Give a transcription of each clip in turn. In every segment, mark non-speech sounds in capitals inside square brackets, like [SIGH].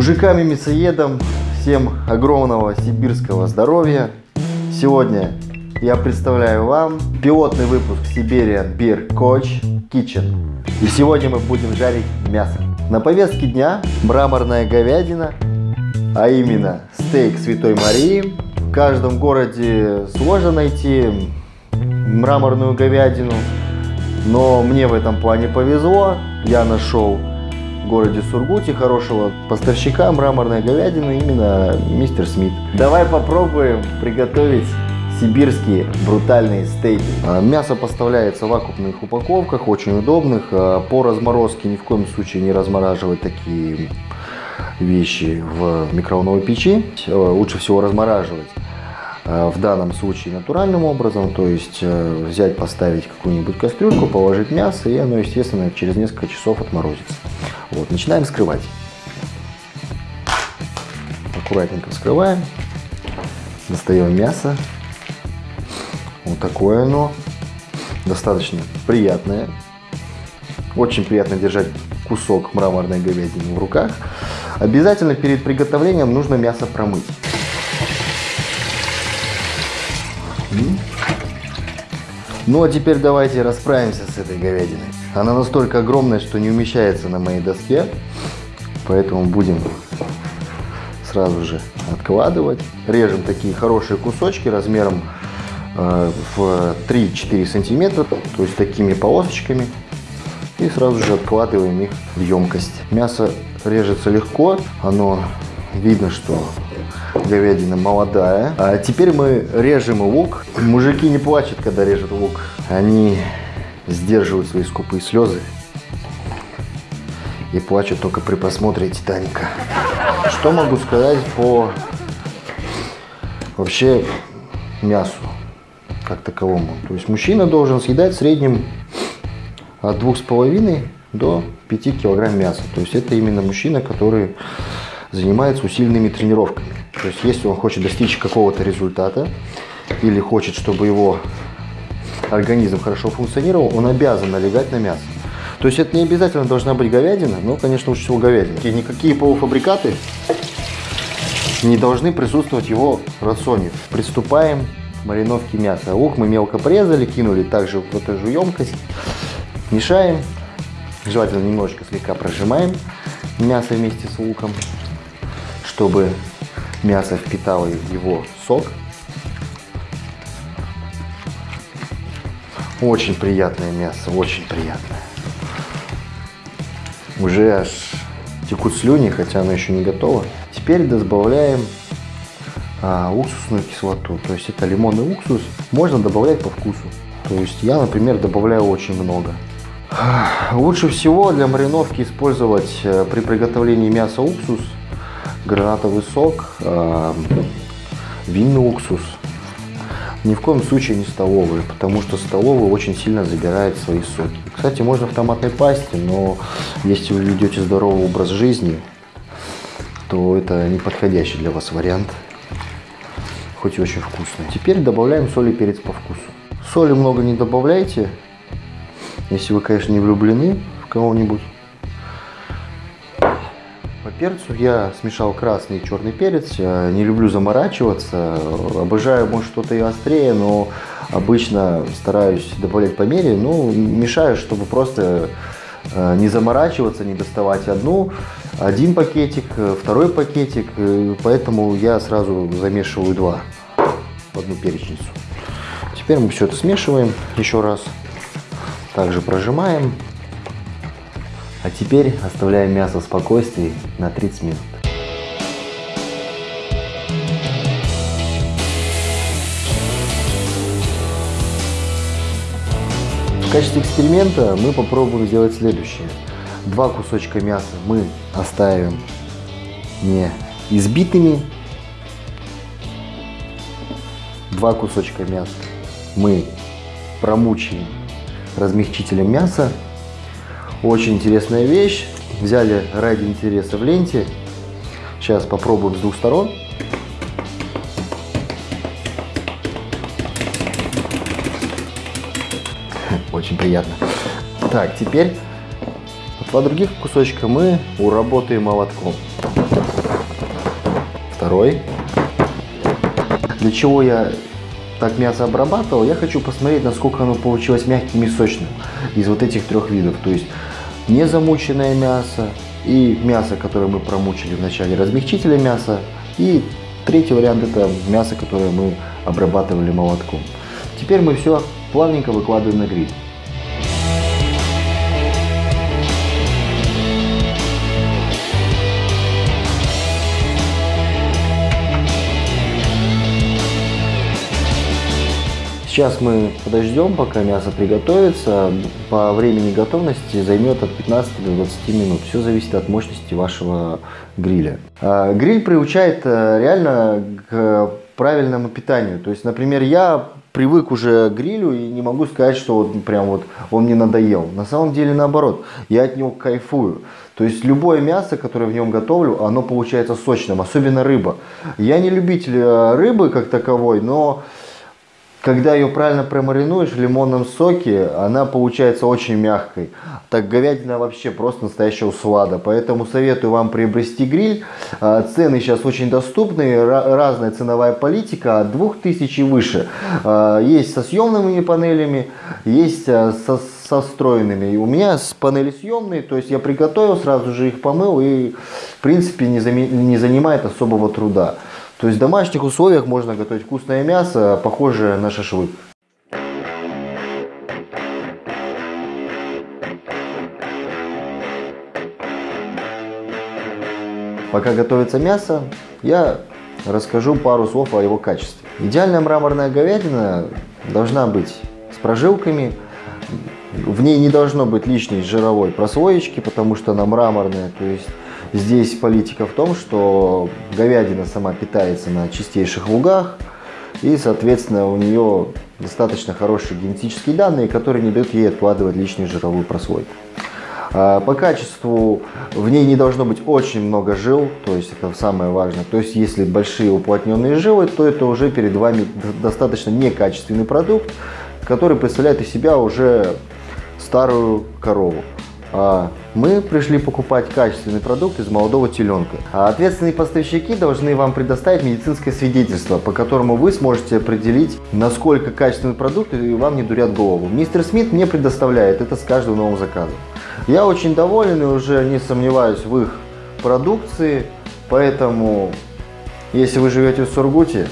Мужикам и мясоедам всем огромного сибирского здоровья. Сегодня я представляю вам пилотный выпуск Siberian Beer Coach Kitchen. И сегодня мы будем жарить мясо. На повестке дня мраморная говядина, а именно стейк Святой Марии. В каждом городе сложно найти мраморную говядину, но мне в этом плане повезло. Я нашел городе Сургуте хорошего поставщика мраморной говядины, именно мистер Смит. Давай попробуем приготовить сибирские брутальные стейки. А, мясо поставляется в вакуумных упаковках, очень удобных. А, по разморозке ни в коем случае не размораживать такие вещи в микроволновой печи. А, лучше всего размораживать в данном случае натуральным образом, то есть взять, поставить какую-нибудь кастрюльку, положить мясо, и оно, естественно, через несколько часов отморозится. Вот, начинаем вскрывать. Аккуратненько вскрываем, достаем мясо, вот такое оно. Достаточно приятное. Очень приятно держать кусок мраморной говядины в руках. Обязательно перед приготовлением нужно мясо промыть. Ну а теперь давайте расправимся с этой говядиной. Она настолько огромная, что не умещается на моей доске. Поэтому будем сразу же откладывать. Режем такие хорошие кусочки размером Э, в 3-4 сантиметра, то есть такими полосочками. И сразу же откладываем их в емкость. Мясо режется легко, оно видно, что говядина молодая. А теперь мы режем лук. Мужики не плачут, когда режут лук. Они сдерживают свои скупые слезы и плачут только при просмотре Титаника. Что могу сказать по вообще мясу? как таковому. То есть мужчина должен съедать в среднем от 2,5 до 5 килограмм мяса. То есть это именно мужчина, который занимается усиленными тренировками. То есть если он хочет достичь какого-то результата или хочет, чтобы его организм хорошо функционировал, он обязан налегать на мясо. То есть это не обязательно должна быть говядина, но, конечно, лучше всего говядина. И никакие полуфабрикаты не должны присутствовать в его рационе. Приступаем мариновки мяса. Лук мы мелко порезали, кинули также в эту же емкость. Мешаем. Желательно немножечко слегка прожимаем мясо вместе с луком, чтобы мясо впитало его сок. Очень приятное мясо, очень приятное. Уже аж текут слюни, хотя оно еще не готово. Теперь добавляем а, уксусную кислоту. То есть это лимонный уксус. Можно добавлять по вкусу. То есть я, например, добавляю очень много. Лучше всего для мариновки использовать э, при приготовлении мяса уксус, гранатовый сок, э, винный уксус. Ни в коем случае не столовые, потому что столовые очень сильно забирают свои соки. Кстати, можно в томатной пасте, но если вы ведете здоровый образ жизни, то это не подходящий для вас вариант хоть и очень вкусный. Теперь добавляем соль и перец по вкусу. Соли много не добавляйте, если вы, конечно, не влюблены в кого-нибудь. Перцу я смешал красный и черный перец. Я не люблю заморачиваться. Обожаю, может, что-то и острее, но обычно стараюсь добавлять по мере. Ну, мешаю, чтобы просто э, не заморачиваться, не доставать одну один пакетик, э, второй пакетик, э, поэтому я сразу замешиваю два в одну перечницу. Теперь мы все это смешиваем еще раз, также прожимаем, а теперь оставляем мясо в спокойствии на 30 минут. В качестве эксперимента мы попробуем сделать следующее. Два кусочка мяса мы оставим не избитыми. Два кусочка мяса мы промучаем размягчителем мяса. Очень интересная вещь. Взяли ради интереса в ленте. Сейчас попробуем с двух сторон. [LAUGHS] Очень приятно. Так, теперь Два других кусочка мы уработаем молотком. второй. Для чего я так мясо обрабатывал, я хочу посмотреть, насколько оно получилось мягким и сочным из вот этих трех видов. То есть не замученное мясо и мясо, которое мы промучили в начале размягчителя мяса. И третий вариант это мясо, которое мы обрабатывали молотком. Теперь мы все плавненько выкладываем на гриль. Сейчас мы подождем, пока мясо приготовится. По времени готовности займет от 15 до 20 минут. Все зависит от мощности вашего гриля. А, гриль приучает э, реально к правильному питанию. То есть, например, я привык уже к грилю и не могу сказать, что вот прям вот он мне надоел. На самом деле наоборот, я от него кайфую. То есть любое мясо, которое в нем готовлю, оно получается сочным, особенно рыба. Я не любитель э, рыбы как таковой, но когда ее правильно промаринуешь в лимонном соке, она получается очень мягкой. Так говядина вообще просто настоящая услада. Поэтому советую вам приобрести гриль. А, цены сейчас очень доступные, разная ценовая политика, от 2000 и выше. А, есть со съемными панелями, есть а, со, со встроенными. у меня панели съемные, то есть я приготовил, сразу же их помыл и в принципе не, не занимает особого труда. То есть в домашних условиях можно готовить вкусное мясо, похожее на шашлык. Пока готовится мясо, я расскажу пару слов о его качестве. Идеальная мраморная говядина должна быть с прожилками, в ней не должно быть лишней жировой прослоечки, потому что она мраморная, то есть Здесь политика в том, что говядина сама питается на чистейших лугах, и, соответственно, у нее достаточно хорошие генетические данные, которые не дают ей откладывать лишнюю жировую прослойку. А, по качеству в ней не должно быть очень много жил, то есть это самое важное. То есть если большие уплотненные жилы, то это уже перед вами достаточно некачественный продукт, который представляет из себя уже старую корову. А мы пришли покупать качественный продукт из молодого теленка. А ответственные поставщики должны вам предоставить медицинское свидетельство, по которому вы сможете определить, насколько качественный продукт и вам не дурят голову. Мистер Смит мне предоставляет это с каждым новым заказом. Я очень доволен и уже не сомневаюсь в их продукции, поэтому если вы живете в Сургуте,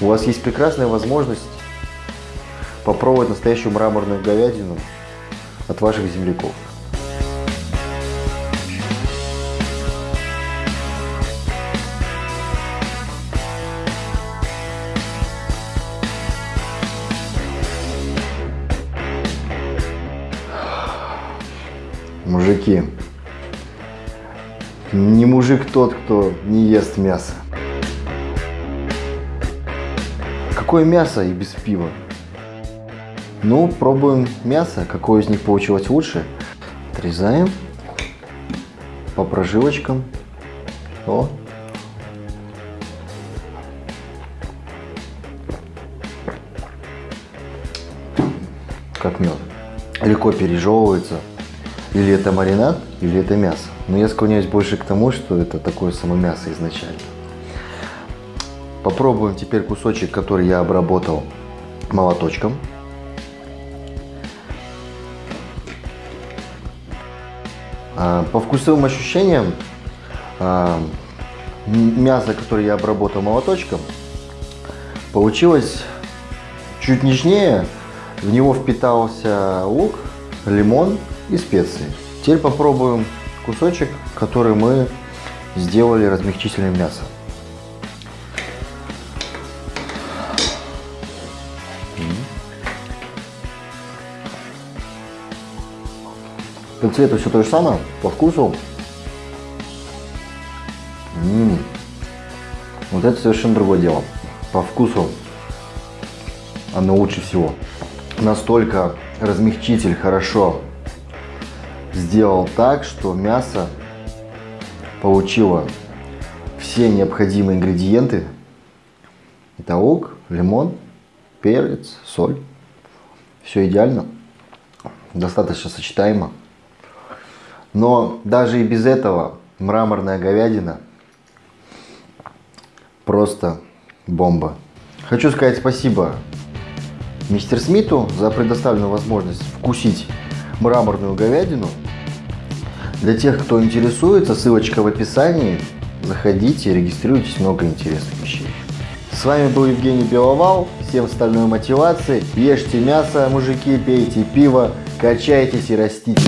у вас есть прекрасная возможность попробовать настоящую мраморную говядину от ваших земляков. Мужики, не мужик тот, кто не ест мясо. Какое мясо и без пива? Ну, пробуем мясо, какое из них получилось лучше. Отрезаем по прожилочкам. О. Как мед. Легко пережевывается. Или это маринад, или это мясо. Но я склоняюсь больше к тому, что это такое само мясо изначально. Попробуем теперь кусочек, который я обработал молоточком. По вкусовым ощущениям, а, мясо, которое я обработал молоточком, получилось чуть нежнее. В него впитался лук, лимон и специи. Теперь попробуем кусочек, который мы сделали размягчителем мяса. По цвету все то же самое, по вкусу. М -м -м. Вот это совершенно другое дело. По вкусу оно лучше всего. Настолько размягчитель хорошо сделал так, что мясо получило все необходимые ингредиенты. Это лук, лимон, перец, соль. Все идеально, достаточно сочетаемо. Но даже и без этого мраморная говядина просто бомба. Хочу сказать спасибо мистер Смиту за предоставленную возможность вкусить мраморную говядину. Для тех, кто интересуется, ссылочка в описании. Заходите, регистрируйтесь, много интересных вещей. С вами был Евгений Беловал. Всем стальной мотивации. Ешьте мясо, мужики, пейте пиво, качайтесь и растите.